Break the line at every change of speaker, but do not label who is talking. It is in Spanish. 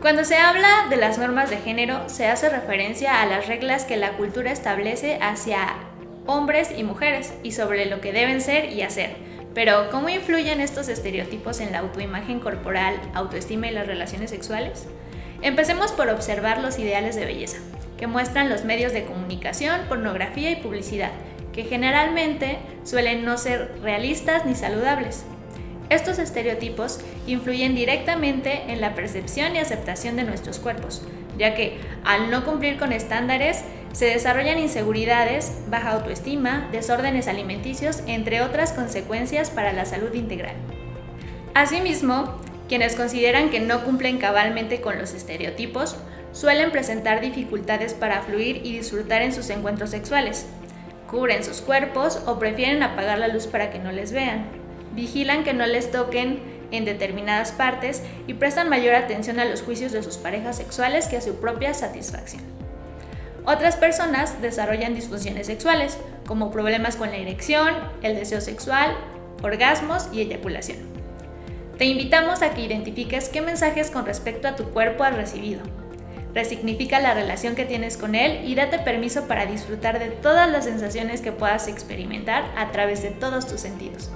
Cuando se habla de las normas de género, se hace referencia a las reglas que la cultura establece hacia hombres y mujeres y sobre lo que deben ser y hacer. Pero, ¿cómo influyen estos estereotipos en la autoimagen corporal, autoestima y las relaciones sexuales? Empecemos por observar los ideales de belleza, que muestran los medios de comunicación, pornografía y publicidad, que generalmente suelen no ser realistas ni saludables. Estos estereotipos influyen directamente en la percepción y aceptación de nuestros cuerpos, ya que al no cumplir con estándares se desarrollan inseguridades, baja autoestima, desórdenes alimenticios, entre otras consecuencias para la salud integral. Asimismo, quienes consideran que no cumplen cabalmente con los estereotipos suelen presentar dificultades para fluir y disfrutar en sus encuentros sexuales, cubren sus cuerpos o prefieren apagar la luz para que no les vean vigilan que no les toquen en determinadas partes y prestan mayor atención a los juicios de sus parejas sexuales que a su propia satisfacción. Otras personas desarrollan disfunciones sexuales, como problemas con la erección, el deseo sexual, orgasmos y eyaculación. Te invitamos a que identifiques qué mensajes con respecto a tu cuerpo has recibido. Resignifica la relación que tienes con él y date permiso para disfrutar de todas las sensaciones que puedas experimentar a través de todos tus sentidos.